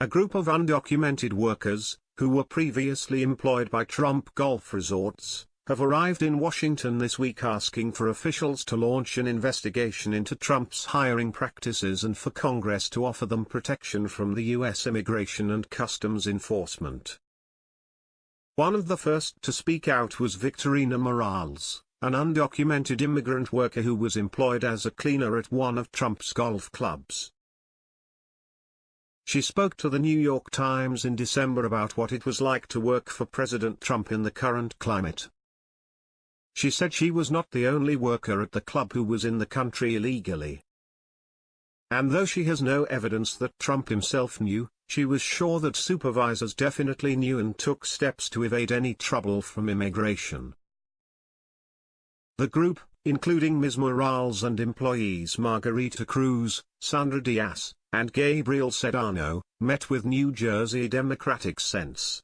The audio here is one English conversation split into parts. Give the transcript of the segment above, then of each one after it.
A group of undocumented workers, who were previously employed by Trump Golf Resorts, have arrived in Washington this week asking for officials to launch an investigation into Trump's hiring practices and for Congress to offer them protection from the U.S. Immigration and Customs Enforcement. One of the first to speak out was Victorina Morales, an undocumented immigrant worker who was employed as a cleaner at one of Trump's golf clubs. She spoke to the New York Times in December about what it was like to work for President Trump in the current climate. She said she was not the only worker at the club who was in the country illegally. And though she has no evidence that Trump himself knew, she was sure that supervisors definitely knew and took steps to evade any trouble from immigration. The group, including Ms. Morales and employees Margarita Cruz, Sandra Diaz, and Gabriel Sedano, met with New Jersey Democratic Sense.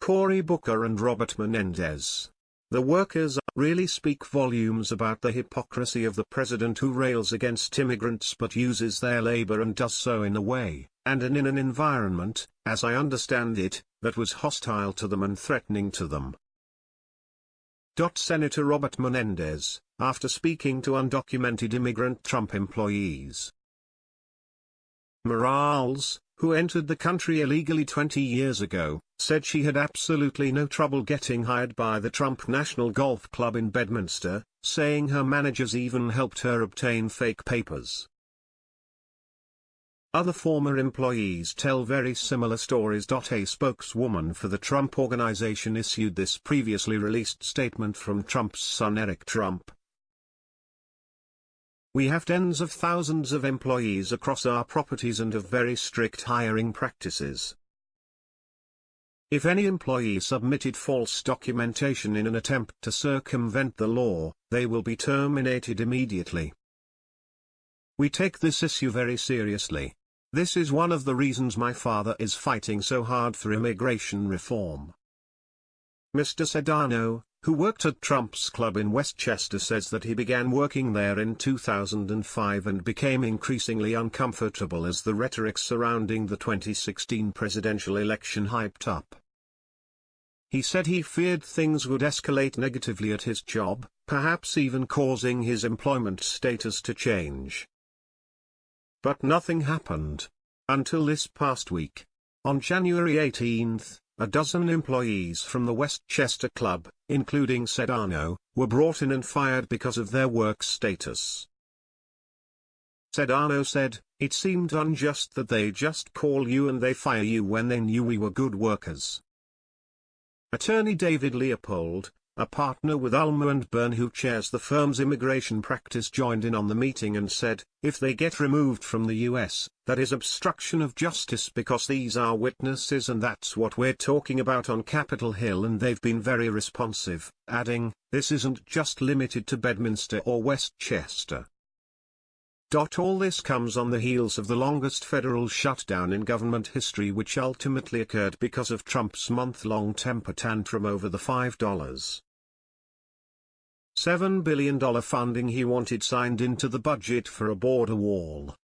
Cory Booker and Robert Menendez. The workers really speak volumes about the hypocrisy of the president who rails against immigrants but uses their labor and does so in a way, and in an environment, as I understand it, that was hostile to them and threatening to them. Senator Robert Menendez, after speaking to undocumented immigrant Trump employees. Morales, who entered the country illegally 20 years ago, said she had absolutely no trouble getting hired by the Trump National Golf Club in Bedminster, saying her managers even helped her obtain fake papers. Other former employees tell very similar stories. A spokeswoman for the Trump Organization issued this previously released statement from Trump's son Eric Trump. We have tens of thousands of employees across our properties and have very strict hiring practices. If any employee submitted false documentation in an attempt to circumvent the law, they will be terminated immediately. We take this issue very seriously. This is one of the reasons my father is fighting so hard for immigration reform. Mr. Sedano, who worked at Trump's club in Westchester says that he began working there in 2005 and became increasingly uncomfortable as the rhetoric surrounding the 2016 presidential election hyped up. He said he feared things would escalate negatively at his job, perhaps even causing his employment status to change. But nothing happened. Until this past week. On January 18, a dozen employees from the Westchester Club, including Sedano, were brought in and fired because of their work status. Sedano said, It seemed unjust that they just call you and they fire you when they knew we were good workers. Attorney David Leopold, a partner with Ulmer and Berne who chairs the firm's immigration practice joined in on the meeting and said, if they get removed from the US, that is obstruction of justice because these are witnesses and that's what we're talking about on Capitol Hill and they've been very responsive, adding, this isn't just limited to Bedminster or Westchester. All this comes on the heels of the longest federal shutdown in government history which ultimately occurred because of Trump's month-long temper tantrum over the $5. $7 billion funding he wanted signed into the budget for a border wall.